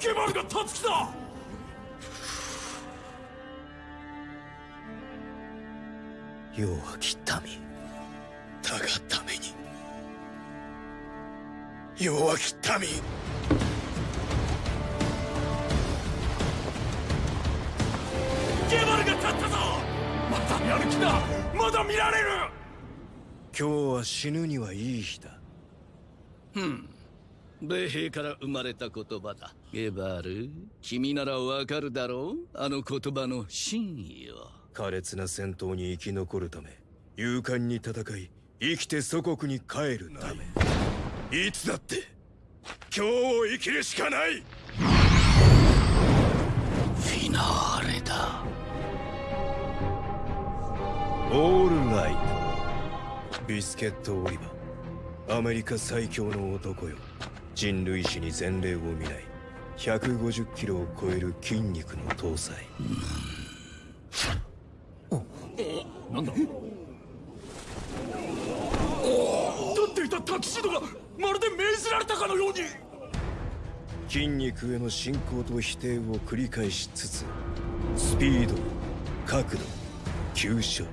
ゲバルが立つきだ。弱き民。だがために。弱き民。ゲバルが立ったぞ。まだやる気だ。まだ見られる。今日は死ぬにはいい日だ。うん米兵から生まれた言葉だ。ゲバル君ならわかるだろう？あの言葉の真意を。苛烈な戦闘に生き残るため勇敢に戦い生きて祖国に帰るため。いつだって今日を生きるしかない！フィナーレだ。オールライト。ビスケット・オリバー。アメリカ最強の男よ人類史に前例を見ない。150キロを超える筋肉の搭載。なんだ？立っていたタキシードがまるで命じられたかのように。筋肉への信仰と否定を繰り返しつつスピード角度急所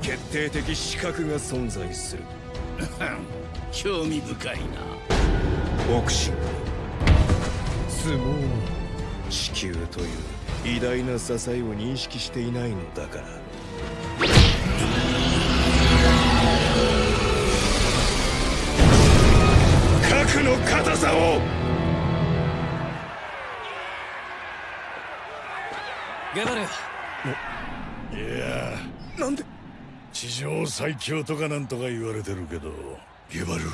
決定的視覚が存在する。興味深いなボクシング相撲。も地球という偉大な支えを認識していないのだから。核の硬さを！ゲバルいやなんで？地上最強とかなんとか言われてるけどゲバル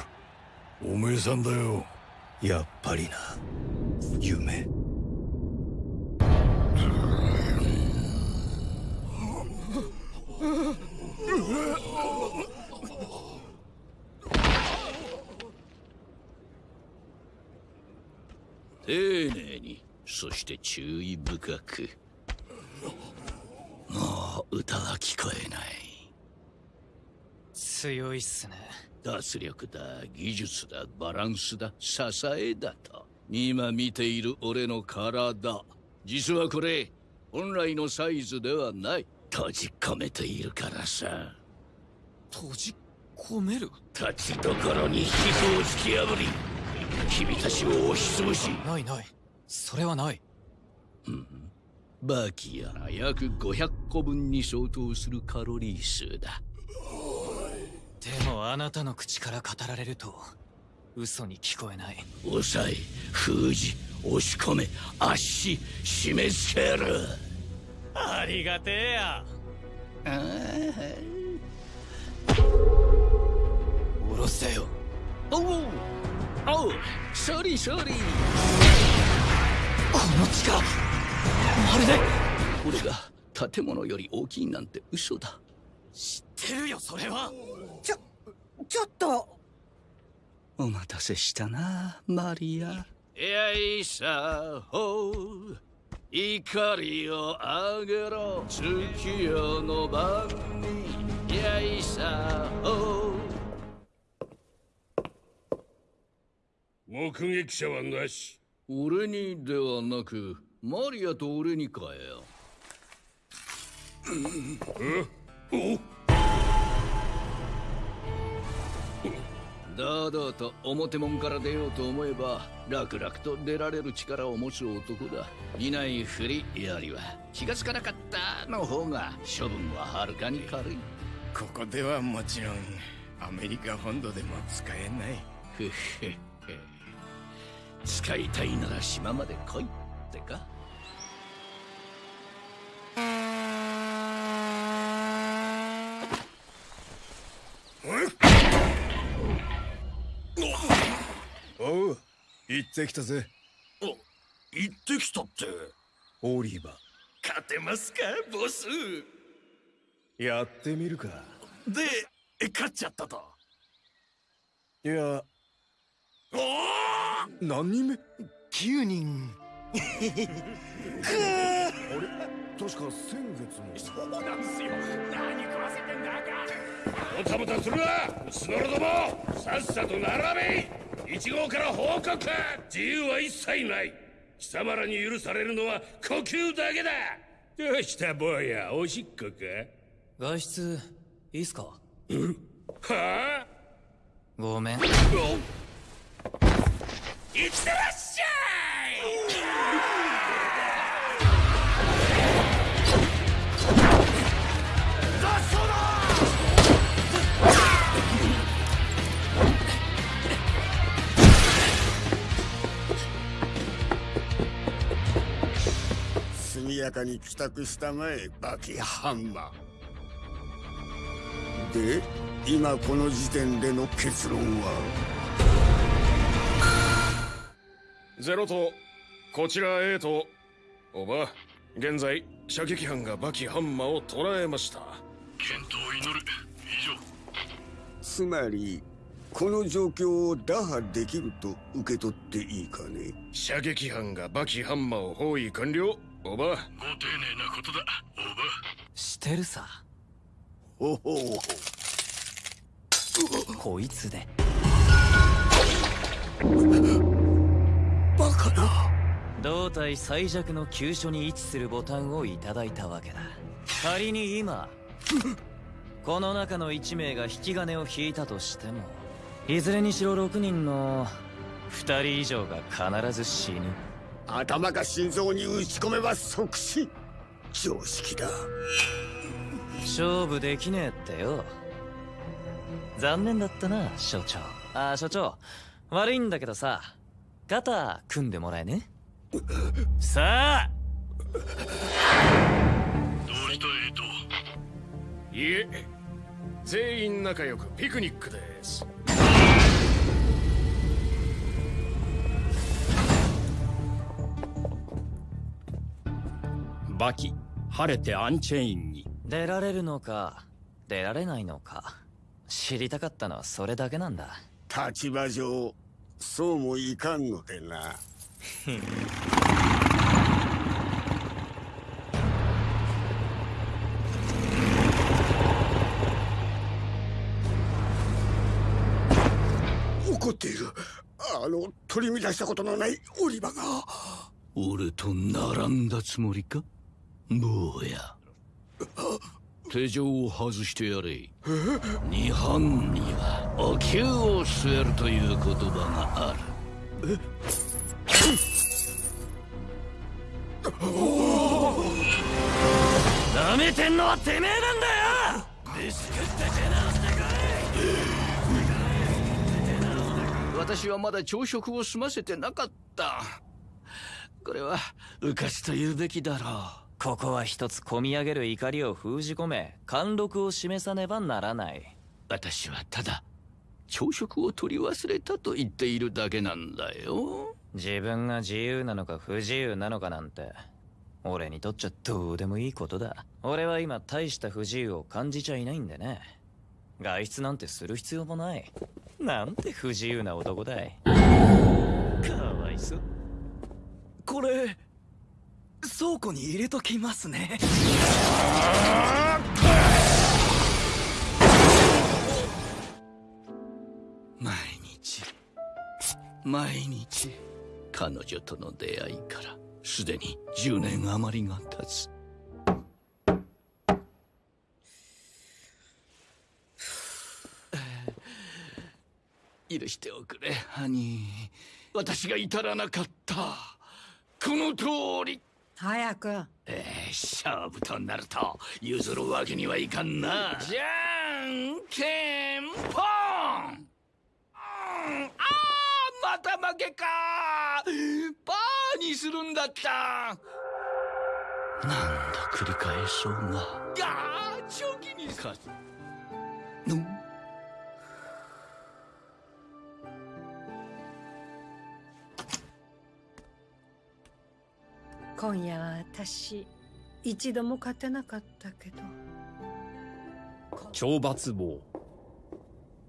おめえさんだよやっぱりな。夢。丁寧に。そして注意深く。もう歌は聞こえない。強いっすね。脱力だ技術だバランスだ支えだと。今見ている俺の体。実はこれ本来のサイズではない。閉じ込めているからさ。閉じ込める？立ちどころに皮膚を突き破り。君たちを押しつぶし。ないない。それはない。バキやら約500個分に相当するカロリー数だでもあなたの口から語られると嘘に聞こえない。抑え封じ押し込め圧し締め付ける。ありがてえや。下ろせよ。おうおうソリソリこの力まるで俺が建物より大きいなんて嘘だ。知ってるよそれはちょ、っと。お待たせしたなマリア。よいさほ怒りをあげろ。月夜の晩によいさほ目撃者はなし。俺にではなくマリアと俺にかよ。お？堂々と表門から出ようと思えば楽々と出られる力を持つ男だ。いないふりよりは気がつかなかったの方が処分ははるかに軽い。ここではもちろんアメリカ本土でも使えない。ふっへっへ使いたいなら島まで来いってかおう行ってきたぜ。行ってきたって。オリバ勝てますかボス。ーやってみるか。で勝っちゃったと。いや。おお何人目？9人。あれ？確か先月もそうなんすよ。何食わせてんだか。もたもたするな。スノロども。さっさと並べ1号から報告。自由は一切ない。貴様らに許されるのは呼吸だけだ。どうした坊やおしっこか？外出いいっすか？はあ？ごめん。いってらっしゃい速やかに帰宅したまえバキハンマー。で今この時点での結論は？ゼロとこちら A とおば現在射撃班がバキハンマーを捕らえました。健闘を祈る。以上。つまりこの状況を打破できると受け取っていいかね？射撃班がバキハンマーを包囲完了おば。ご丁寧なことだおば。してるさ。ほほうこいつで。バカな。胴体最弱の急所に位置するボタンをいただいたわけだ。仮に今この中の1名が引き金を引いたとしてもいずれにしろ6人の2人以上が必ず死ぬ頭か心臓に打ち込めば即死。常識だ。勝負できねえってよ。残念だったな所長。あ所長。悪いんだけどさ肩組んでもらえね。さあ。どうしたエイトいえ全員仲良くピクニックですバキ晴れてアンチェインに。出られるのか出られないのか。知りたかったのはそれだけなんだ。立場上そうもいかんのでな。怒っている。あの取り乱したことのないオリバが。俺と並んだつもりか？坊や。手錠を外してやれ。日本にはお灸を据えるという言葉がある。なめてんのはてめえなんだよ！私はまだ朝食を済ませてなかった。これは浮かしと言うべきだろう。ここは一つ込み上げる怒りを封じ込め貫禄を示さねばならない。う私はただ朝食を取り忘れたと言っているだけなんだよ。自分が自由なのか不自由なのかなんて。俺にとっちゃどうでもいいことだ。俺は今大した不自由を感じちゃいないんでね。外出なんてする必要もない。なんて不自由な男だい。かわいそう。これ倉庫に入れときますね。毎日毎日彼女との出会いからすでに10年余りが経つ。許しておくれハニー。私が至らなかった。この通り。早く。えー、勝負となると譲るわけにはいかんな。じゃんけんぽん、うん、あーまた負けか。パーにするんだった。何度繰り返そうがあーチョキに勝つの今夜は私一度も勝てなかったけど。懲罰棒。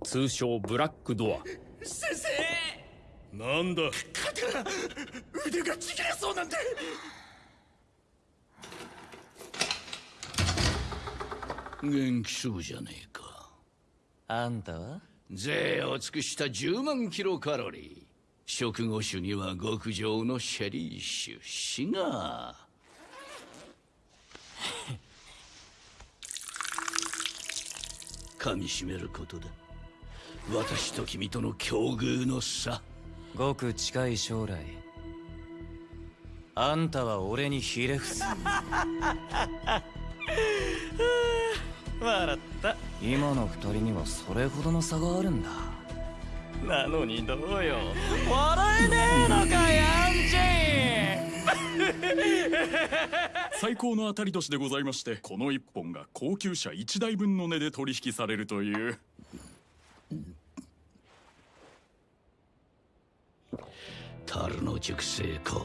通称ブラックドア。先生！なんだ？肩が腕がちぎれそうなんで。元気そうじゃねえか。あんたは？税を尽くした10万キロカロリ食後酒には極上のシェリー酒。シガー噛みしめることだ私と君との境遇の差。ごく近い将来あんたは俺にひれ伏す。笑った。今の二人にはそれほどの差があるんだなのにどうよ。笑えねえのかヤンチ最高の当たり年でございましてこの一本が高級車1台分の値で取引されるという。樽の熟成香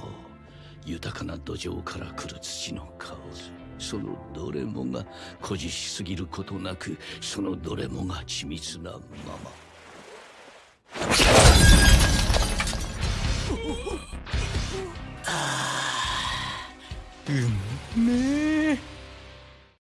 豊かな土壌から来る土の香り。そのどれもが誇示しすぎることなくそのどれもが緻密なままうめえ